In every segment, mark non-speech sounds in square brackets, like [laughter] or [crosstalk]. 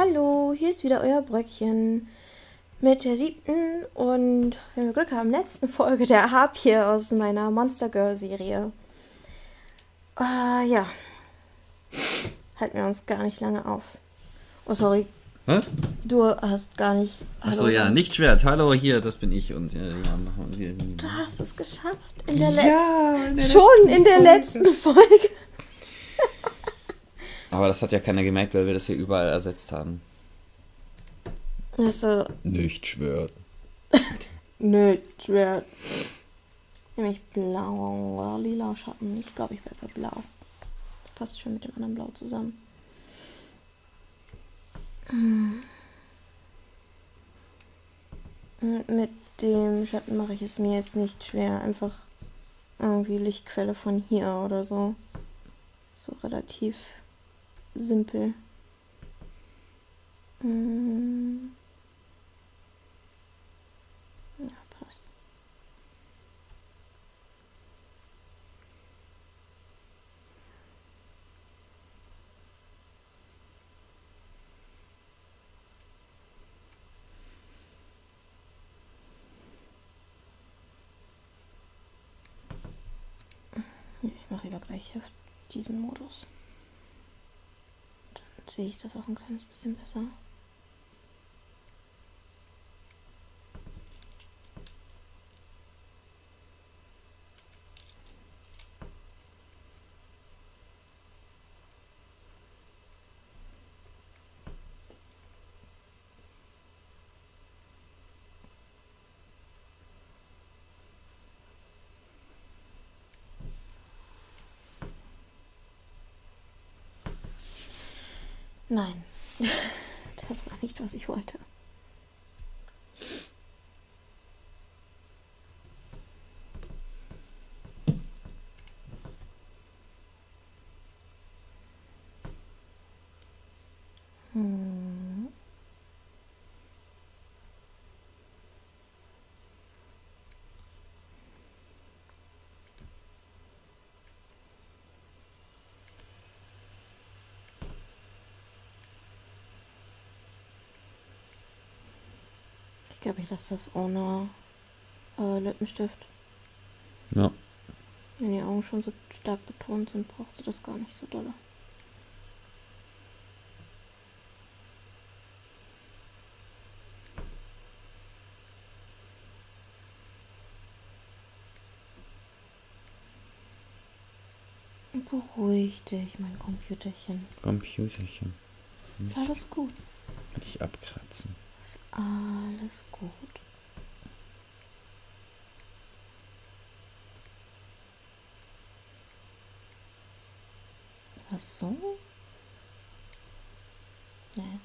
Hallo, hier ist wieder euer Bröckchen mit der siebten und, wenn wir Glück haben, letzten [laughs] Folge der Harpie aus meiner Monster Girl Serie. Äh, ja. Halten wir uns gar nicht lange auf. Oh, sorry. Hä? Du hast gar nicht. Achso, ja, nicht Schwert. Hallo, hier, das bin ich. Und ja, ja machen wir. Du hast es geschafft. In der letzten. Ja, in der Schon letzten in der letzten Folge. Aber das hat ja keiner gemerkt, weil wir das hier überall ersetzt haben. Also, Nicht Schwert. [laughs] nö, Schwert. Nämlich blau oder lila Schatten. Ich glaube, ich werde blau. Das passt schon mit dem anderen Blau zusammen. Hm. Mit dem Schatten mache ich es mir jetzt nicht schwer. Einfach irgendwie Lichtquelle von hier oder so. So relativ simpel. Hm. Ja, passt. Ich mache lieber gleich auf diesen Modus. Sehe ich das auch ein kleines bisschen besser. Nein, [laughs] das war nicht, was ich wollte. Ich glaube, ich lasse das ohne äh, Lippenstift. Ja. Wenn die Augen schon so stark betont sind, braucht sie das gar nicht so dolle. Beruhig dich, mein Computerchen. Computerchen. Ist alles gut. Nicht abkratzen. Ist alles gut. Was so? Nee.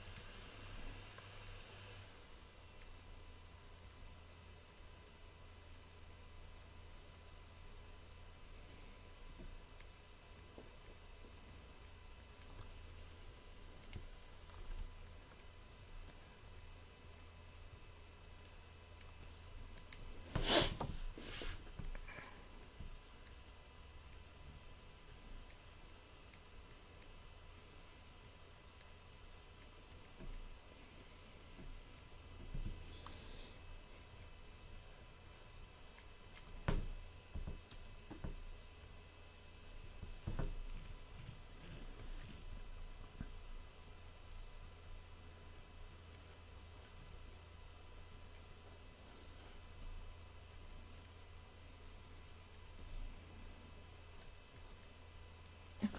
Ja,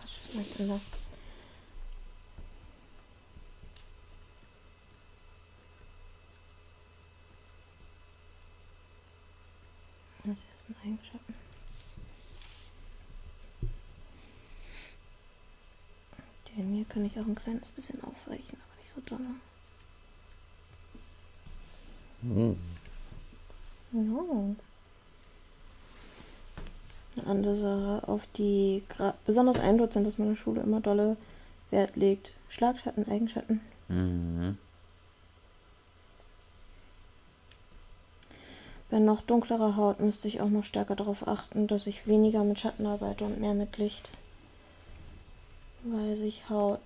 Da? Das ist ein Eigenschatten. Den hier kann ich auch ein kleines bisschen aufweichen, aber nicht so doll. Hm. No. Eine andere Sache, auf die besonders ein Dozent aus meiner Schule immer dolle Wert legt. Schlagschatten, Eigenschatten. Mhm. Bei noch dunklerer Haut müsste ich auch noch stärker darauf achten, dass ich weniger mit Schatten arbeite und mehr mit Licht. Weil sich Haut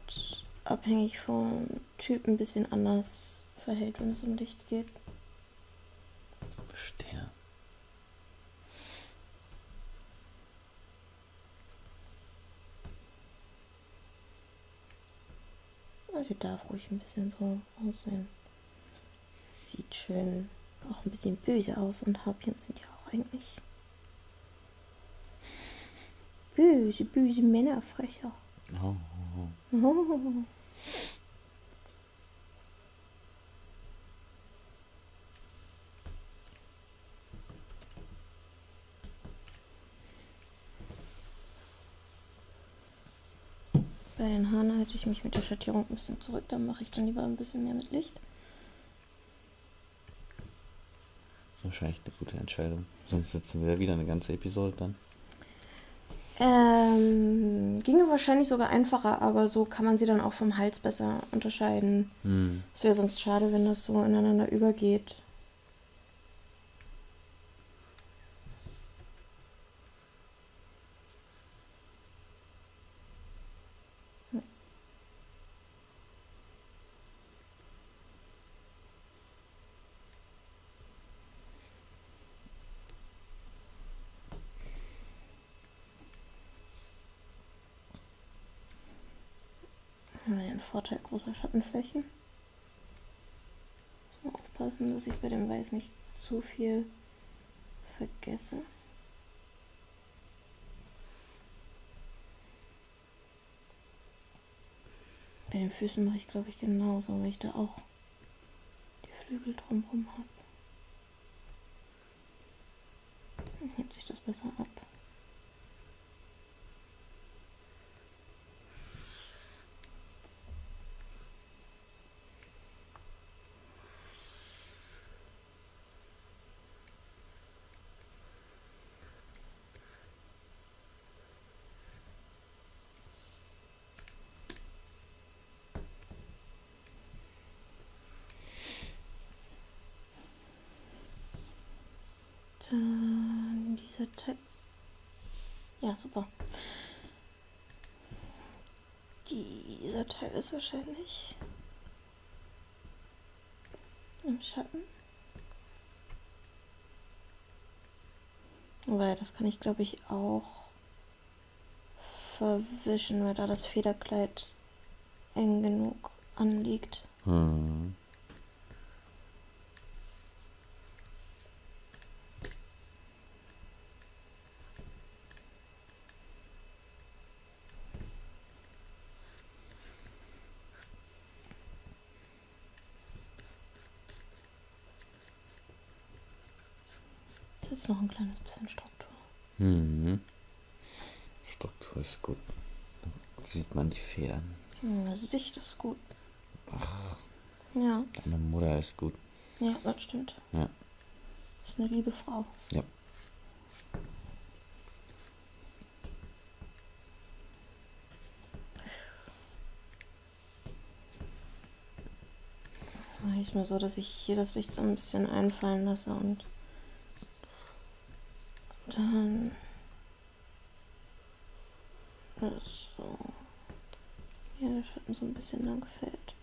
abhängig vom Typ ein bisschen anders verhält, wenn es um Licht geht. Verstehe. Also darf ruhig ein bisschen so aussehen. Sieht schön auch ein bisschen böse aus und Harpien sind ja auch eigentlich böse, böse Männerfrecher. Oh, oh, [laughs] Oh. Haaren halte ich mich mit der Schattierung ein bisschen zurück, dann mache ich dann lieber ein bisschen mehr mit Licht. Wahrscheinlich eine gute Entscheidung. Sonst sitzen wir wieder eine ganze Episode dann. Ähm, ginge wahrscheinlich sogar einfacher, aber so kann man sie dann auch vom Hals besser unterscheiden. Hm. Es wäre sonst schade, wenn das so ineinander übergeht. Den Vorteil großer Schattenflächen. Mal aufpassen, dass ich bei dem Weiß nicht zu viel vergesse. Bei den Füßen mache ich glaube ich genauso, weil ich da auch die Flügel drumherum habe. Dann hebt sich das besser ab. Dann dieser Teil. Ja, super. Dieser Teil ist wahrscheinlich im Schatten. Weil das kann ich glaube ich auch verwischen, weil da das Federkleid eng genug anliegt. Jetzt noch ein kleines bisschen Struktur. Hm. Struktur ist gut. Da sieht man die Federn. Hm, Sicht ist gut. Ja, Deine Mutter ist gut. ja, das stimmt. Ja. Ist eine liebe Frau. Ja. Mache ich mal so, dass ich hier das Licht so ein bisschen einfallen lasse und dann so hier der Schatten so ein bisschen lang fällt.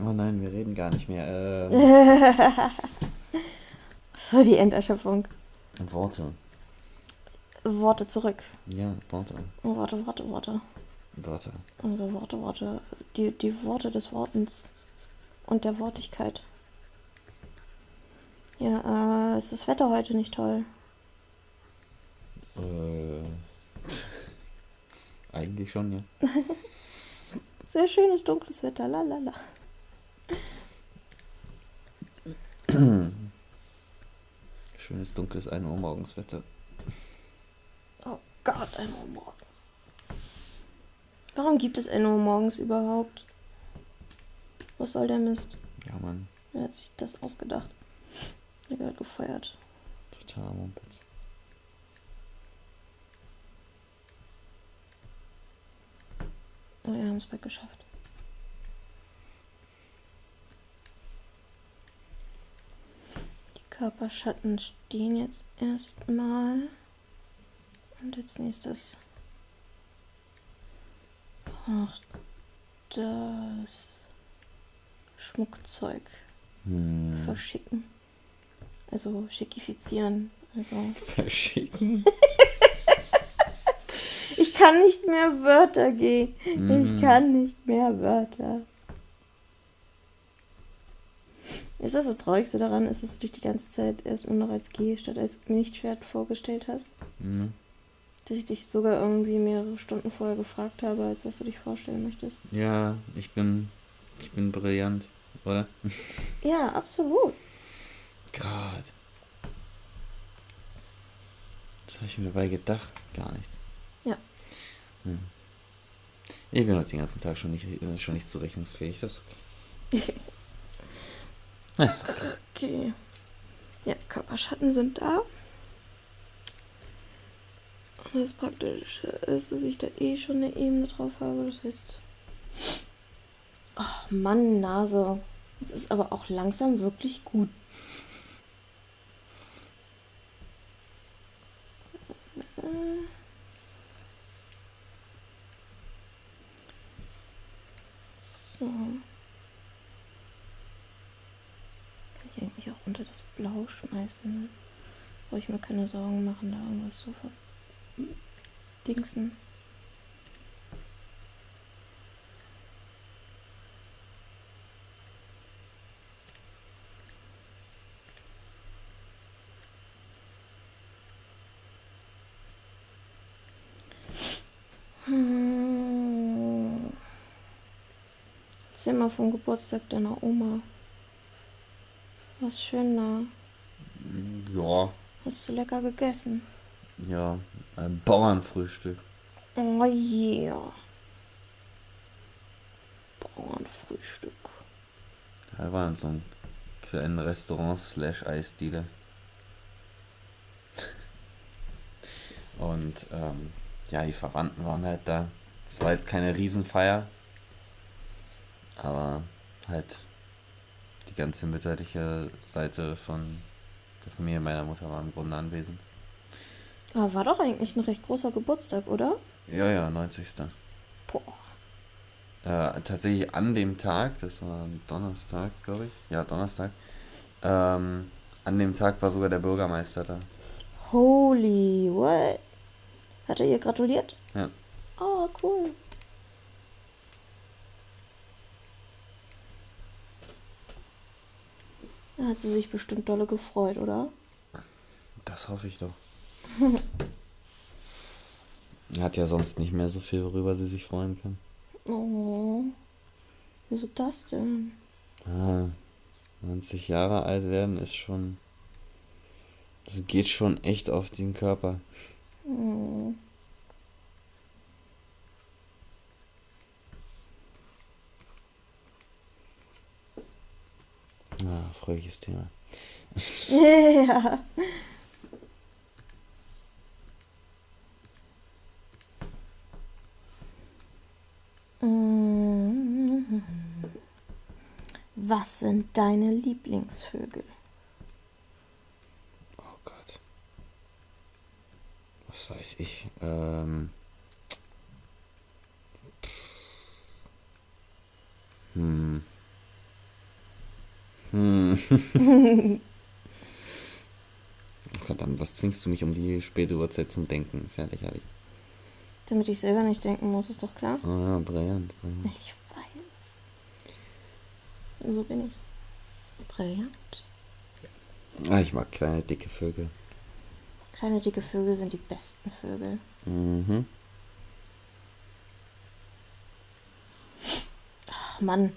Oh nein, wir reden gar nicht mehr. Äh, [laughs] So die Enderschöpfung. Worte. Worte zurück. Ja, Worte. Worte, Worte, Worte. Worte. Also Worte, Worte. Die, die Worte des Wortens und der Wortigkeit. Ja, äh, ist das Wetter heute nicht toll? Äh, [laughs] eigentlich schon, ja. [laughs] Sehr schönes dunkles Wetter, lalala. [clears throat] Schönes dunkles 1 Uhr morgens Wetter. Oh Gott, 1 Uhr morgens. Warum gibt es 1 Uhr morgens überhaupt? Was soll der Mist? Ja, Mann. Wer hat sich das ausgedacht? Der wird gefeuert. Total Mumpitz. Oh, wir haben es bald geschafft. Körperschatten stehen jetzt erstmal. Und als nächstes noch das Schmuckzeug Hm. verschicken. Also schikifizieren. Also [laughs] Verschicken. ich kann nicht mehr Wörter gehen. Mhm. Ich kann nicht mehr Wörter. Ist das das Traurigste daran, ist, dass du dich die ganze Zeit erstmal noch als G statt als Nicht-Schwert vorgestellt hast? Hm. Dass ich dich sogar irgendwie mehrere Stunden vorher gefragt habe, als was du dich vorstellen möchtest. Ja, ich bin. Ich bin brillant, oder? [laughs] Ja, absolut. Gott. Was habe ich mir dabei gedacht? Gar nichts. Ja. Hm. Ich bin heute den ganzen Tag schon nicht, äh, schon nicht zurechnungsfähig. Das ist okay. [laughs] Ist okay. Okay. Ja, Körperschatten sind da. Und das Praktische ist, dass ich da eh schon eine Ebene drauf habe. Das heißt. Ach Mann, Nase. Es ist aber auch langsam wirklich gut. So. Kann ich eigentlich auch unter das Blau schmeißen, ne? Brauche ich mir keine Sorgen machen, da irgendwas zu verdingsen. Hm. Mal vom Geburtstag deiner Oma. Was schön da. Ja, Hast du lecker gegessen? ja. Ein Bauernfrühstück. Oh yeah. Bauernfrühstück. Da war in so einem kleinen Restaurant slash Eisdiele. [laughs] Und ähm, ja, die Verwandten waren halt da. Es war jetzt keine Riesenfeier, aber halt die ganze mütterliche Seite von der Familie meiner Mutter war im Grunde anwesend. Aber war doch eigentlich ein recht großer Geburtstag, oder? Ja, ja, 90. Boah. Äh, tatsächlich an dem Tag, das war Donnerstag, glaube ich. Ja, Donnerstag. Ähm, an dem Tag war sogar der Bürgermeister da. Holy, what? Hat er ihr gratuliert? Ja. Oh, cool. Da hat sie sich bestimmt dolle gefreut, oder? Das hoffe ich doch. Er [laughs] hat ja sonst nicht mehr so viel, worüber sie sich freuen kann. Oh. Wieso das denn? Ah, 90 Jahre alt werden ist schon. Das geht schon echt auf den Körper. Oh. Ah, fröhliches Thema. Ja. [laughs] Was sind deine Lieblingsvögel? Oh Gott. Was weiß ich. Ähm. Hm. Hm. [laughs] Verdammt, was zwingst du mich um die späte Uhrzeit zum Denken? Ist ja lächerlich. Damit ich selber nicht denken muss, ist doch klar. Ah, brillant. brillant. Ich weiß. So bin ich. Brillant. Ah, ich mag kleine, dicke Vögel. Kleine dicke Vögel sind die besten Vögel. Mhm. Ach Mann.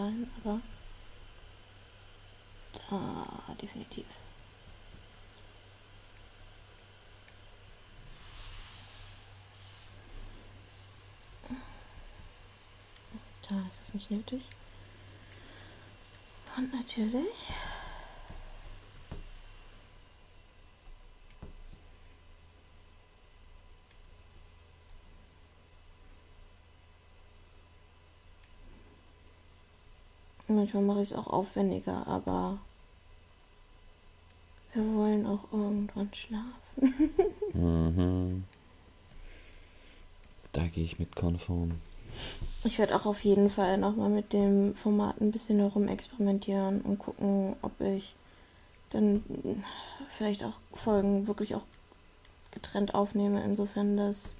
Dahin, aber da definitiv. Da ist es nicht nötig. Und natürlich Manchmal mache ich es auch aufwendiger, aber wir wollen auch irgendwann schlafen. [laughs] Mhm. Da gehe ich mit konform. Ich werde auch auf jeden Fall nochmal mit dem Format ein bisschen herum experimentieren und gucken, ob ich dann vielleicht auch Folgen wirklich auch getrennt aufnehme, insofern, dass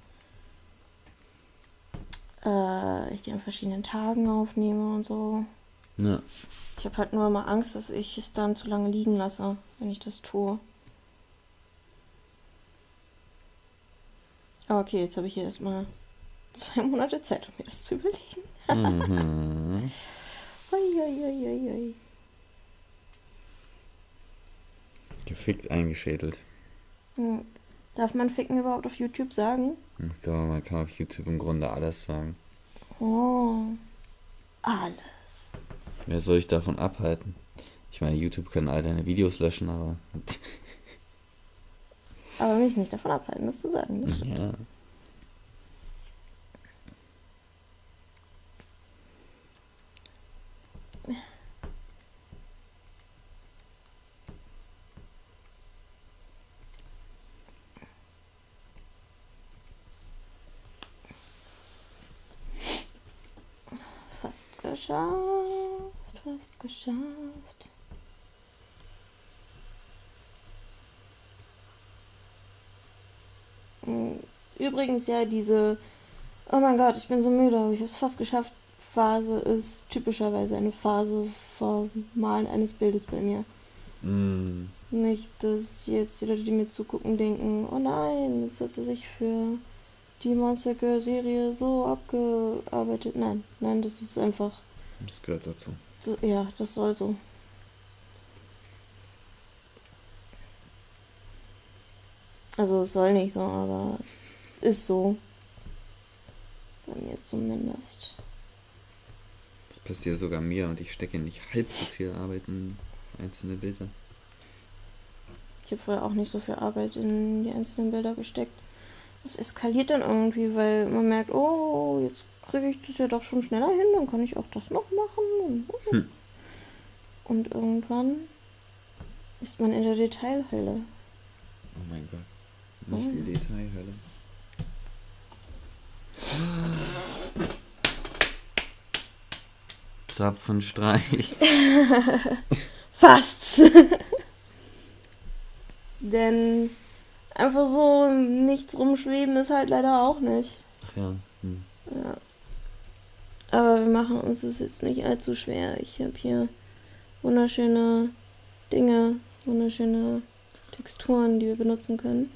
äh, ich die an verschiedenen Tagen aufnehme und so. Ja. Ich habe halt nur immer Angst, dass ich es dann zu lange liegen lasse, wenn ich das tue. Aber okay, jetzt habe ich hier erstmal zwei [laughs] Monate Zeit, um mir das zu überlegen. Mhm. [laughs] Uiuiuiui. Gefickt eingeschädelt. Hm. Darf man Ficken überhaupt auf YouTube sagen? Ich glaube, man kann auf YouTube im Grunde alles sagen. Oh. Alles. Wer soll ich davon abhalten? Ich meine, YouTube können all deine Videos löschen, aber. Aber mich nicht davon abhalten, das zu sagen. Das ja. Fast geschafft. Fast geschafft. Hm, Übrigens ja, diese Oh mein Gott, ich bin so müde, aber ich habe es fast geschafft. Phase ist typischerweise eine Phase vor Malen eines Bildes bei mir. Mm. Nicht, dass jetzt die Leute, die mir zugucken, denken, oh nein, jetzt hat sie sich für die Monster Girl Serie so abgearbeitet. Nein, nein, das ist einfach, Das gehört dazu. das, ja, das soll so. Also es soll nicht so, aber es ist so. Bei mir zumindest. Das passiert sogar mir und ich stecke nicht halb so viel Arbeit in einzelne Bilder. Ich habe vorher auch nicht so viel Arbeit in die einzelnen Bilder gesteckt. Es eskaliert dann irgendwie, weil man merkt, oh, jetzt kriege ich das ja doch schon schneller hin, dann kann ich auch das noch machen. Hm. Und irgendwann ist man in der Detailhölle. Oh mein Gott. Nicht die Detailhölle. Zapfenstreich. [laughs] Fast! [laughs] Denn einfach so nichts rumschweben ist halt leider auch nicht. Ach ja. Hm. Ja. Aber wir machen uns es jetzt nicht allzu schwer. Ich habe hier wunderschöne Dinge, wunderschöne Texturen, die wir benutzen können.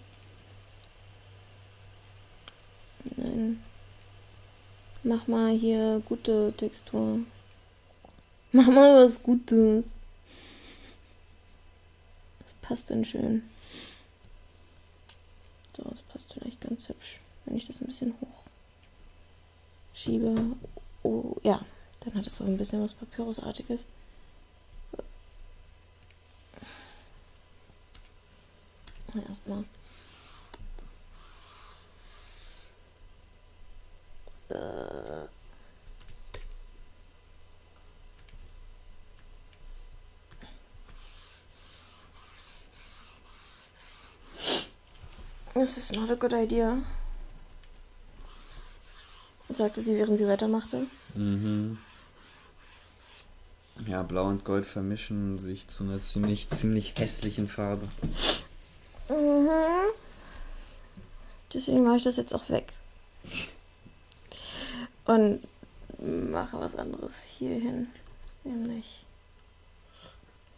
Nein. Mach mal hier gute Textur. Mach mal was Gutes. Das passt denn schön. So, das passt vielleicht ganz hübsch, wenn ich das ein bisschen hoch schiebe. Oh, ja, dann hat es so ein bisschen was Papyrusartiges. Erstmal. Äh. This is not a good idea. Sagte sie, während sie weitermachte. Mhm. Ja, Blau und Gold vermischen sich zu einer ziemlich, ziemlich hässlichen Farbe. Mhm. Deswegen mache ich das jetzt auch weg. Und mache was anderes hier hin. Nämlich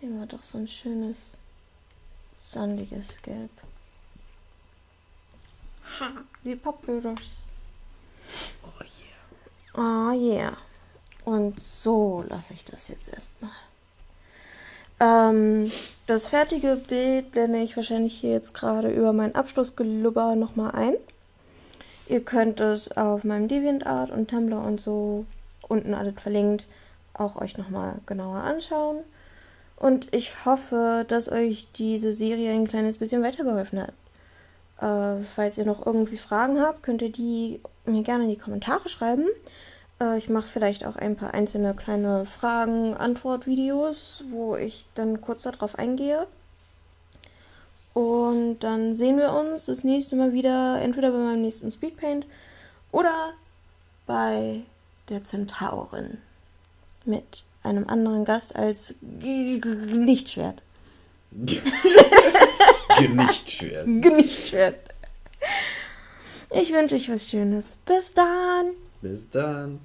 nehmen wir doch so ein schönes, sandiges Gelb. Ha, wie Papyrus. Oh yeah. Oh yeah. Und so lasse ich das jetzt erstmal. Ähm, das fertige Bild blende ich wahrscheinlich hier jetzt gerade über mein Abschlussgelubber nochmal ein. Ihr könnt es auf meinem DeviantArt und Tumblr und so unten alles verlinkt auch euch nochmal genauer anschauen. Und ich hoffe, dass euch diese Serie ein kleines bisschen weitergeholfen hat. Äh, falls ihr noch irgendwie Fragen habt, könnt ihr die mir gerne in die Kommentare schreiben. Äh, ich mache vielleicht auch ein paar einzelne kleine Fragen-Antwort-Videos, wo ich dann kurz darauf eingehe. Und dann sehen wir uns das nächste Mal wieder entweder bei meinem nächsten Speedpaint oder bei der Zentaurin mit einem anderen Gast als Lichtschwert. Genichtschwert. Genichtschwert. [laughs] Ich wünsche euch was Schönes. Bis dann. Bis dann.